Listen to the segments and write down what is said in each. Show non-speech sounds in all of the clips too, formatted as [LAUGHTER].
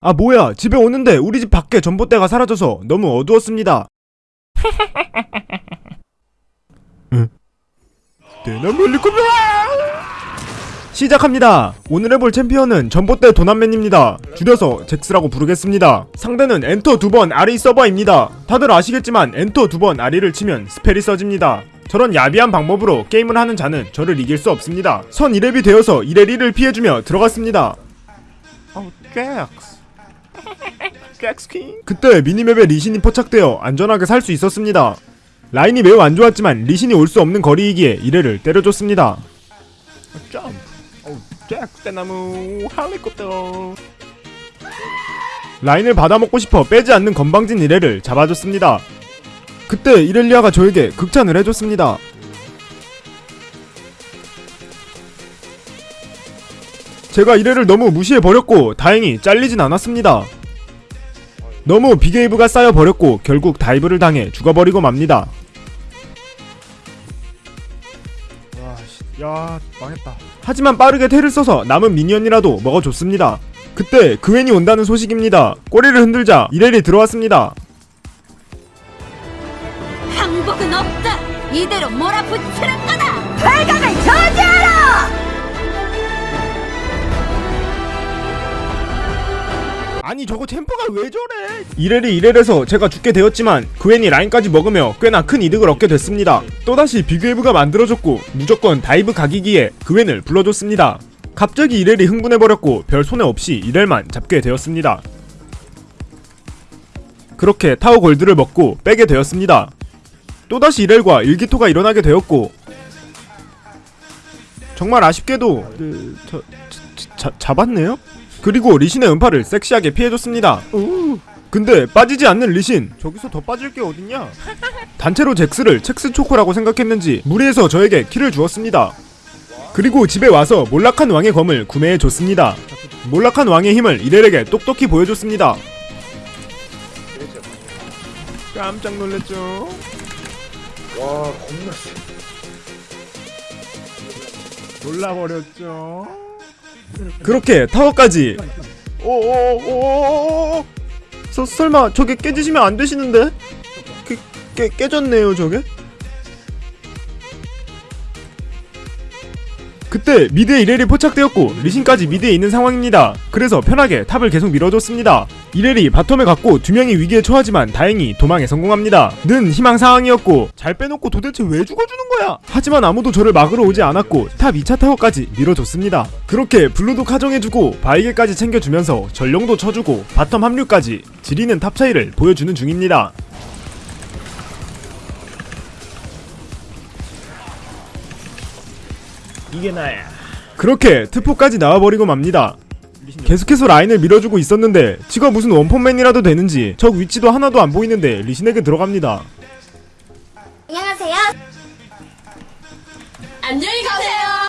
아 뭐야. 집에 오는데 우리 집 밖에 전봇대가 사라져서 너무 어두웠습니다. [LAUGHS] 응? 대나무 헬리콥터 시작합니다. 오늘 해볼 챔피언은 전봇대 도난맨입니다. 줄여서 잭스라고 부르겠습니다. 상대는 엔터 두 번 아리 서버입니다. 다들 아시겠지만 엔터 두 번 아리를 치면 spell이 써집니다. 저런 야비한 방법으로 게임을 하는 자는 저를 이길 수 없습니다. 선 2렙이 되어서 2렙 이렐을 피해주며 들어갔습니다. 어 잭스 잭스킹 그때 minimap에 리신이 포착되어 안전하게 살 수 있었습니다 라인이 매우 안 좋았지만 리신이 올 수 없는 거리이기에 이렐을 때려줬습니다 점프 어 잭스 대나무 헬리콥터 라인을 받아먹고 싶어 빼지 않는 건방진 이렐을 잡아줬습니다. 그때 이렐리아가 저에게 극찬을 해줬습니다. 제가 이렐을 너무 무시해버렸고 다행히 잘리진 않았습니다. 너무 big wave가 쌓여버렸고 결국 dive를 당해 죽어버리고 맙니다. 야 망했다. 하지만 빠르게 텔을 써서 남은 minion이라도 먹어줬습니다. 그때 그웬이 온다는 소식입니다. 꼬리를 흔들자 이렐이 들어왔습니다. 항복은 없다. 이대로 몰아붙이는 거다. 발각을 저지 아니 저거 템포가 왜 저래? 이렐이 이렐에서 제가 죽게 되었지만 그웬이 라인까지 먹으며 꽤나 큰 이득을 얻게 됐습니다. 또다시 big wave가 만들어졌고 무조건 dive 각이기에 그웬을 불러줬습니다. 갑자기 이렐이 흥분해버렸고 별 손해 없이 이렐만 잡게 되었습니다. 그렇게 타워 골드를 먹고 빼게 되었습니다. 또다시 이렐과 일기토가 일어나게 되었고 정말 아쉽게도 그, 저, 자, 자, 잡았네요? 그리고 리신의 음파를 섹시하게 피해줬습니다. 근데 빠지지 않는 리신 저기서 더 빠질 게 어딨냐? [LAUGHS] 단체로 잭스를 첵스 초코라고 생각했는지 무리해서 저에게 키를 주었습니다. 그리고 집에 와서 몰락한 왕의 검을 구매해 줬습니다. 몰락한 왕의 힘을 이렐에게 똑똑히 보여줬습니다. 깜짝 놀랐죠? 와 겁나 세. 놀라버렸죠. 그렇게 타워까지. 오오오오오. 서 설마 저게 깨지시면 안 되시는데? 깨, 깨 깨졌네요 저게. 그때 mid에 이렐이 포착되었고 리신까지 mid에 있는 상황입니다. 그래서 편하게 top을 계속 밀어줬습니다. 이렐이 bottom에 갔고 두 명이 위기에 처하지만 다행히 도망에 성공합니다. 는 희망 사항이었고 잘 빼놓고 도대체 왜 죽어주는 거야? 하지만 아무도 저를 막으러 오지 않았고 top 2차 타워까지 밀어줬습니다. 그렇게 blue도 카정해주고 바위게까지 챙겨주면서 전령도 쳐주고 bottom 합류까지 지리는 top 차이를 보여주는 중입니다. 이게 나야. 그렇게 트포까지 나와버리고 맙니다. 계속해서 라인을 밀어주고 있었는데 지가 무슨 원펀맨이라도 되는지 적 위치도 하나도 안 보이는데 리신에게 들어갑니다. 안녕하세요. 안녕히 가세요.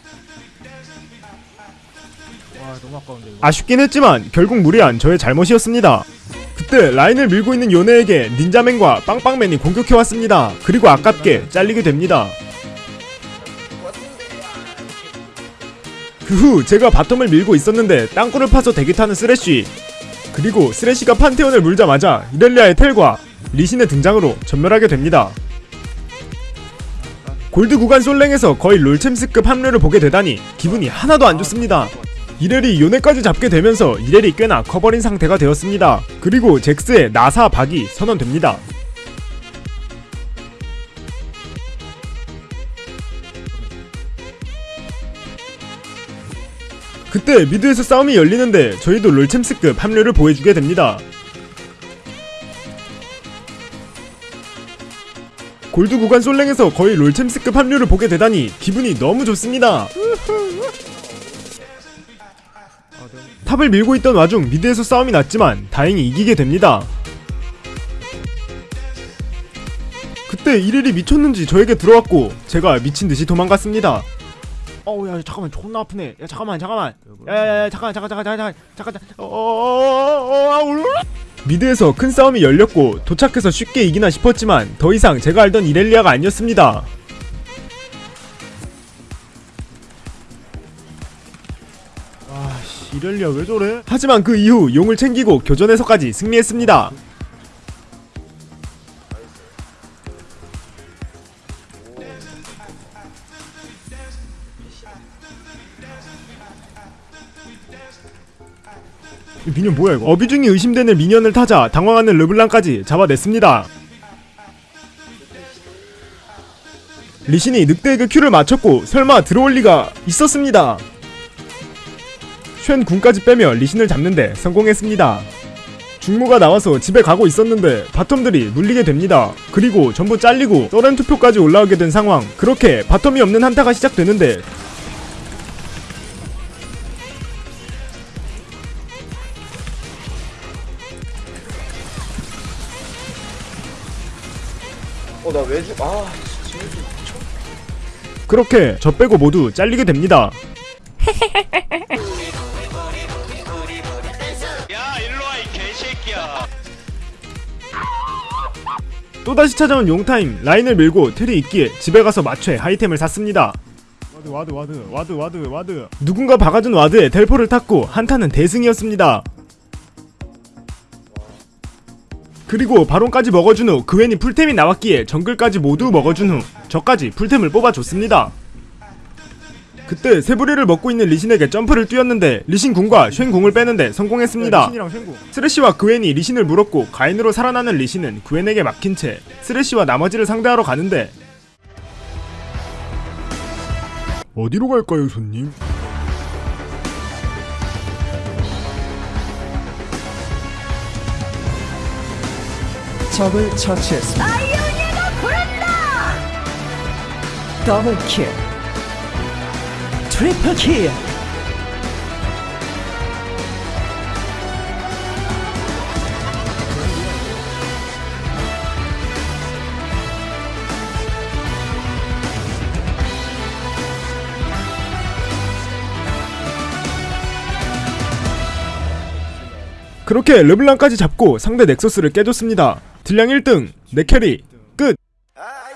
와 너무 아까운데 이거. 아쉽긴 했지만 결국 무리한 저의 잘못이었습니다. 그때 라인을 밀고 있는 요네에게 닌자맨과 빵빵맨이 공격해왔습니다. 그리고 아깝게 잘리게 됩니다. 그 후 제가 bottom을 밀고 있었는데 땅굴을 파서 대기 타는 쓰레쉬 그리고 쓰레쉬가 판테온을 물자마자 이렐리아의 텔과 리신의 등장으로 전멸하게 됩니다. 골드 구간 솔랭에서 거의 롤챔스급 합류를 보게 되다니 기분이 하나도 안 좋습니다. 이렐이 요네까지 잡게 되면서 이렐이 꽤나 커버린 상태가 되었습니다. 그리고 잭스의 나사 박이 선언됩니다. 그때 mid에서 싸움이 열리는데 저희도 롤챔스급 합류를 보여주게 됩니다. 골드 구간 솔랭에서 거의 롤챔스급 합류를 보게 되다니 기분이 너무 좋습니다. top을 밀고 있던 와중 mid에서 싸움이 났지만 다행히 이기게 됩니다. 그때 이렐이 미쳤는지 저에게 들어왔고 제가 미친 듯이 도망갔습니다. 어우 야 잠깐만 존나 아프네. 야 잠깐만 잠깐만. 야야야 잠깐 잠깐 잠깐 잠깐 잠깐 잠깐. 어어어어 mid에서 큰 싸움이 열렸고 도착해서 쉽게 이기나 싶었지만 더 이상 제가 알던 이렐리아가 아니었습니다. 와씨 이렐리아 왜 저래? 하지만 그 이후 용을 챙기고 교전에서까지 승리했습니다. minion 뭐야 이거? 어뷰징이 의심되는 minion을 타자 당황하는 르블랑까지 잡아냈습니다. 리신이 늑대에게 Q를 맞췄고 설마 들어올 리가 있었습니다. 쉔 궁까지 빼며 리신을 잡는데 성공했습니다. 중모가 나와서 집에 가고 있었는데 bottom들이 물리게 됩니다. 그리고 전부 잘리고 서렌 투표까지 올라오게 된 상황. 그렇게 bottom이 없는 한타가 시작되는데 어나 왜 죽? 아 진짜. 그렇게 저 빼고 모두 잘리게 됩니다. 야 일로와 이 개새끼야 또다시 찾아온 용타임 라인을 밀고 텔이 있기에 집에 가서 맞춰 하이템을 샀습니다. 와드 와드 와드 와드 와드 와드 누군가 박아준 와드에 텔포를 탔고 한타는 대승이었습니다. 그리고 바론까지 먹어준 후 그웬이 풀템이 나왔기에 정글까지 모두 먹어준 후 저까지 풀템을 뽑아줬습니다. 그때 새부리를 먹고 있는 리신에게 점프를 뛰었는데 리신 궁과 쉔 궁을 빼는데 성공했습니다. 스레시와 그웬이 리신을 물었고 가엔으로 살아나는 리신은 그웬에게 막힌 채 스레시와 나머지를 상대하러 가는데 어디로 갈까요, 손님? 적을 처치했습니다. 더블 킬. 트리플 킬. 그렇게 르블랑까지 잡고 상대 넥서스를 깨줬습니다. 딜량 1등, 네 내캐리 끝. 아